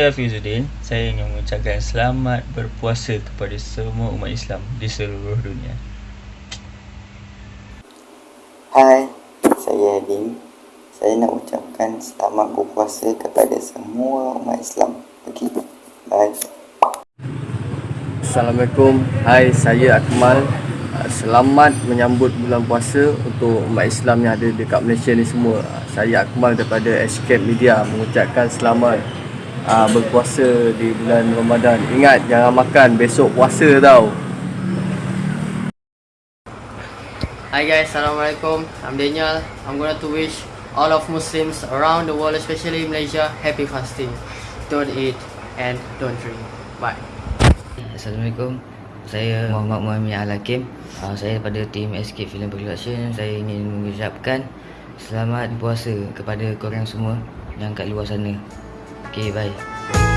Saya Fizuddin, saya ingin mengucapkan selamat berpuasa kepada semua umat Islam di seluruh dunia. Hai, saya Adim. Saya nak ucapkan selamat berpuasa kepada semua umat Islam. Okey, bye. Assalamualaikum. Hai, saya Akmal. Ah, Selamat menyambut bulan puasa untuk umat Islam yang ada dekat Malaysia ni semua. Ah, Saya Akmal daripada Escape Media mengucapkan selamat ah, berpuasa di bulan Ramadan. Ingat jangan makan besok puasa tau. Hi guys, Assalamualaikum. I'm Daniel. I'm gonna to wish all of Muslims around the world, especially Malaysia, happy fasting. Don't eat and don't drink. Bye. Assalamualaikum. Saya Muhammad Muhammad Al-Hakim. Uh, saya daripada tim Escape Film Production. Saya ingin mengucapkan selamat puasa kepada korang semua yang kat luar sana. Okay, bye.